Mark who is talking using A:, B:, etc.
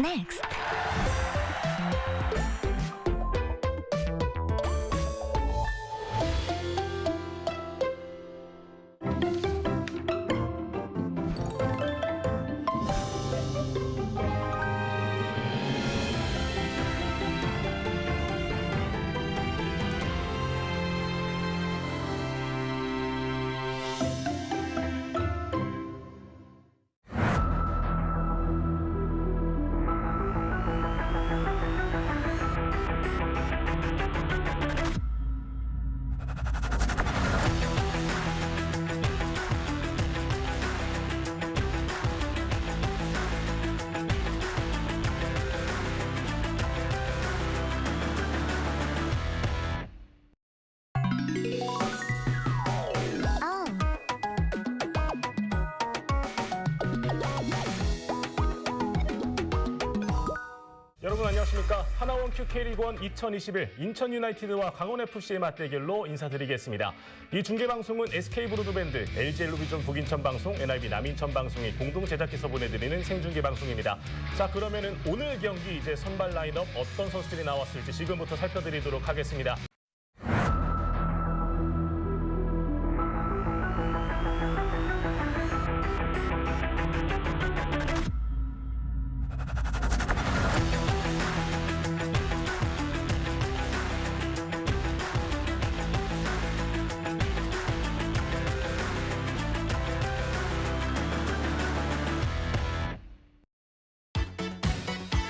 A: Next.
B: 여러분 안녕하십니까 하나원 큐 K리그1 2021 인천 유나이티드와 강원 FC의 맞대결로 인사드리겠습니다. 이 중계 방송은 SK 브로드밴드, LG 헬로비전 북인천 방송, NIB 남인천 방송이 공동 제작해서 보내드리는 생중계 방송입니다. 자 그러면은 오늘 경기 이제 선발 라인업 어떤 선수들이 나왔을지 지금부터 살펴드리도록 하겠습니다.